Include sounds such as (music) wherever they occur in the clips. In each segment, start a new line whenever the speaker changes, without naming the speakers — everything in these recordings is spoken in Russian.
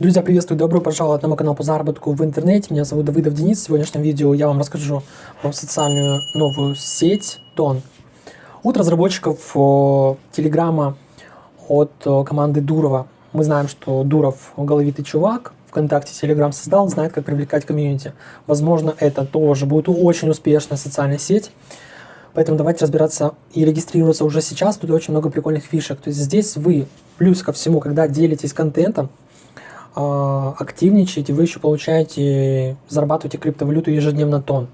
Друзья, приветствую, добро пожаловать на мой канал по заработку в интернете. Меня зовут Давыдов Денис. В сегодняшнем видео я вам расскажу про социальную новую сеть Тон. От разработчиков Телеграма от команды Дурова. Мы знаем, что Дуров головитый чувак, ВКонтакте Телеграм создал, знает, как привлекать комьюнити. Возможно, это тоже будет очень успешная социальная сеть. Поэтому давайте разбираться и регистрироваться уже сейчас. Тут очень много прикольных фишек. То есть здесь вы, плюс ко всему, когда делитесь контентом, активничаете, вы еще получаете, зарабатываете криптовалюту ежедневно тон,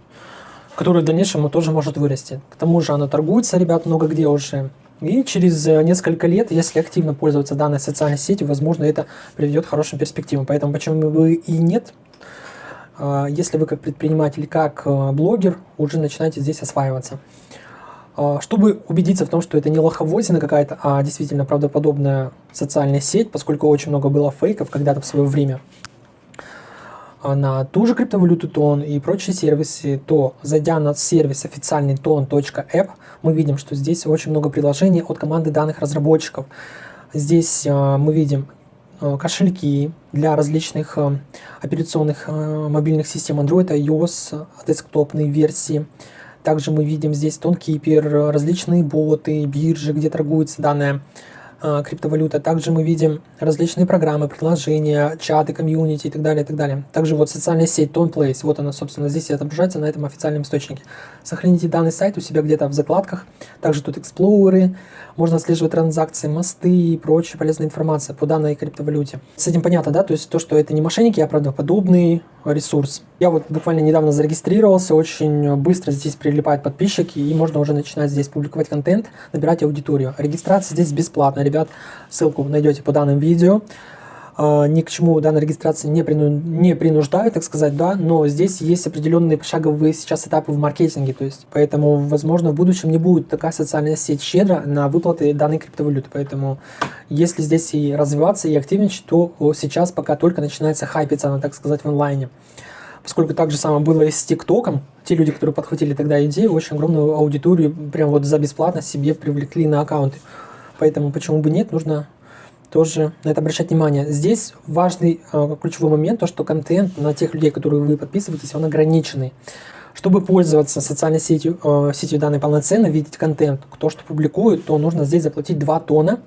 который в дальнейшем тоже может вырасти. К тому же она торгуется, ребят, много где уже. И через э, несколько лет, если активно пользоваться данной социальной сетью, возможно, это приведет к хорошим перспективам. Поэтому почему бы и нет, а, если вы как предприниматель, как э, блогер, уже начинаете здесь осваиваться. А, чтобы убедиться в том, что это не лоховозина какая-то, а действительно правдоподобная социальная сеть, поскольку очень много было фейков когда-то в свое время а, на ту же криптовалюту тон и прочие сервисы, то зайдя на сервис официальный ton.app, мы видим, что здесь очень много приложений от команды данных разработчиков. Здесь а, мы видим кошельки для различных операционных мобильных систем Android, iOS, десктопные версии, также мы видим здесь тонкипер, различные боты, биржи, где торгуется данная э, криптовалюта. Также мы видим различные программы, приложения, чаты, комьюнити и так далее, и так далее. Также вот социальная сеть TonePlace, вот она, собственно, здесь отображается на этом официальном источнике. Сохраните данный сайт у себя где-то в закладках. Также тут эксплореры, можно отслеживать транзакции, мосты и прочая полезная информация по данной криптовалюте. С этим понятно, да? То есть то, что это не мошенники, а правдоподобный ресурс. Я вот буквально недавно зарегистрировался, очень быстро здесь прилипают подписчики, и можно уже начинать здесь публиковать контент, набирать аудиторию. Регистрация здесь бесплатная, ребят, ссылку найдете по данным видео. А, ни к чему данная регистрация не, прину, не принуждает, так сказать, да, но здесь есть определенные пошаговые сейчас этапы в маркетинге, то есть, поэтому, возможно, в будущем не будет такая социальная сеть щедро на выплаты данной криптовалюты, поэтому, если здесь и развиваться, и активничать, то сейчас пока только начинается хайпиться она, так сказать, в онлайне. Поскольку так же самое было и с ТикТоком, те люди, которые подхватили тогда идею, очень огромную аудиторию прям вот за бесплатно себе привлекли на аккаунты. Поэтому почему бы нет, нужно тоже на это обращать внимание. Здесь важный э, ключевой момент, то что контент на тех людей, которые вы подписываетесь, он ограниченный. Чтобы пользоваться социальной сетью, э, сетью данной полноценно, видеть контент, кто что публикует, то нужно здесь заплатить 2 тона.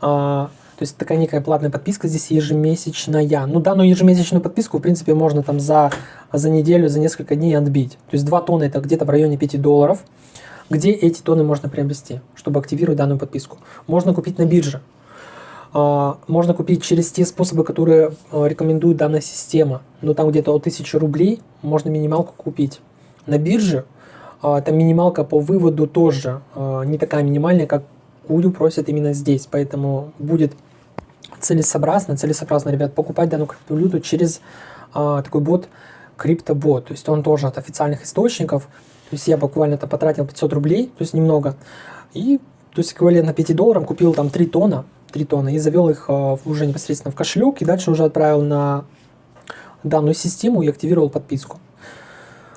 Э, то есть такая некая платная подписка здесь ежемесячная. Ну, данную ежемесячную подписку, в принципе, можно там за, за неделю, за несколько дней отбить. То есть 2 тонны это где-то в районе 5 долларов. Где эти тонны можно приобрести, чтобы активировать данную подписку? Можно купить на бирже. А, можно купить через те способы, которые а, рекомендует данная система. Но там где-то от 1000 рублей можно минималку купить. На бирже а, там минималка по выводу тоже не такая минимальная, как Кудю просят именно здесь. Поэтому будет целесообразно, целесообразно, ребят, покупать данную криптовалюту через такой бот криптобот. То есть он тоже от официальных источников. То есть я буквально то потратил 500 рублей, то есть немного. И то есть эквивалентно 5 долларам купил там 3 тонна 3 тонны и завел их а, уже непосредственно в кошелек и дальше уже отправил на данную систему и активировал подписку.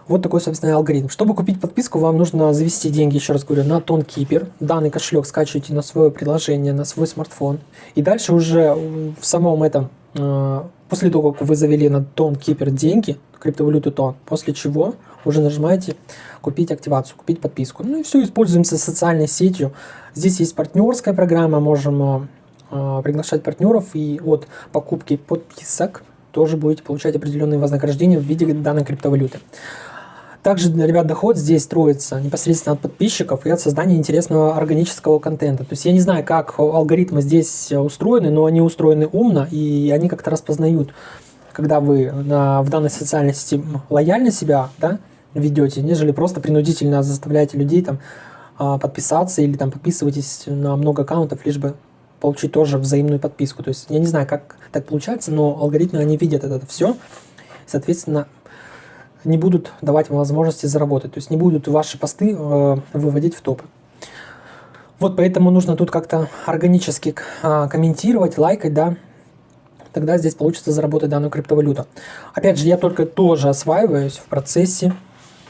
Вот такой, собственно, алгоритм. Чтобы купить подписку, вам нужно завести деньги, еще раз говорю, на TonKeeper. Данный кошелек скачиваете на свое приложение, на свой смартфон. И дальше уже в самом этом, а, после того, как вы завели на TonKeeper деньги, криптовалюту Тон, после чего уже нажимаете купить активацию, купить подписку. Ну и все, используемся социальной сетью. Здесь есть партнерская программа, можем а, приглашать партнеров и от покупки подписок тоже будете получать определенные вознаграждения в виде данной криптовалюты. Также, ребят, доход здесь строится непосредственно от подписчиков и от создания интересного органического контента. То есть я не знаю, как алгоритмы здесь устроены, но они устроены умно и они как-то распознают, когда вы на, в данной социальной сети лояльно себя да, ведете, нежели просто принудительно заставляете людей там а, подписаться или там подписывайтесь на много аккаунтов, лишь бы получить тоже взаимную подписку. То есть я не знаю, как так получается, но алгоритмы, они видят это все, соответственно, не будут давать вам возможности заработать. То есть не будут ваши посты э, выводить в топы. Вот поэтому нужно тут как-то органически э, комментировать, лайкать, да, тогда здесь получится заработать данную криптовалюту. Опять же, я только тоже осваиваюсь в процессе,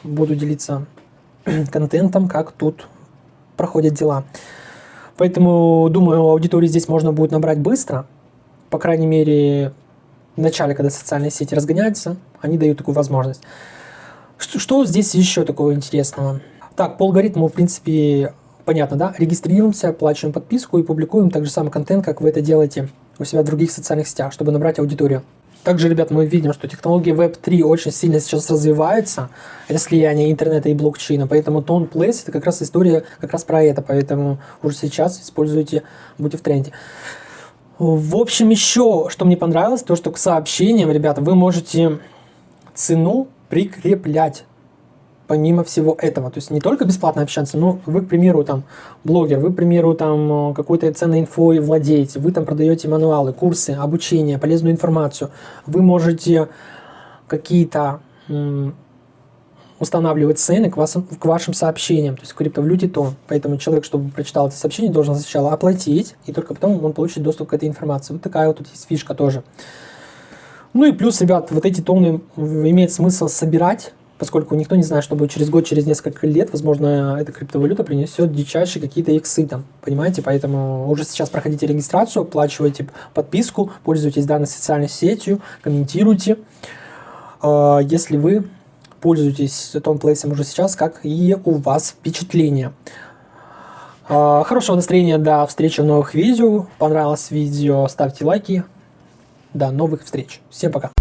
буду делиться (clears throat) контентом, как тут проходят дела. Поэтому, думаю, аудиторию здесь можно будет набрать быстро. По крайней мере, в начале, когда социальные сети разгоняются, они дают такую возможность. Что, что здесь еще такого интересного? Так, по алгоритму, в принципе, понятно, да? Регистрируемся, оплачиваем подписку и публикуем так же самый контент, как вы это делаете у себя в других социальных сетях, чтобы набрать аудиторию. Также, ребят, мы видим, что технологии Web3 очень сильно сейчас развиваются, это слияние интернета и блокчейна, поэтому Tone Place это как раз история как раз про это, поэтому уже сейчас используйте, будьте в тренде. В общем, еще, что мне понравилось, то, что к сообщениям, ребята, вы можете цену прикреплять помимо всего этого. То есть не только бесплатно общаться, но вы, к примеру, там, блогер, вы, к примеру, там, какой-то ценной инфой владеете, вы там продаете мануалы, курсы, обучение, полезную информацию. Вы можете какие-то устанавливать цены к, вас, к вашим сообщениям, то есть в криптовалюте то. Поэтому человек, чтобы прочитал это сообщение, должен сначала оплатить, и только потом он получит доступ к этой информации. Вот такая вот тут есть фишка тоже. Ну и плюс, ребят, вот эти тоны имеет смысл собирать, поскольку никто не знает, что будет через год, через несколько лет, возможно, эта криптовалюта принесет дичайшие какие-то иксы там, понимаете, поэтому уже сейчас проходите регистрацию, оплачивайте подписку, пользуйтесь данной социальной сетью, комментируйте, а, если вы пользуетесь тонплейсом уже сейчас, как и у вас впечатление. А, хорошего настроения, до встречи в новых видео, понравилось видео, ставьте лайки, до новых встреч, всем пока.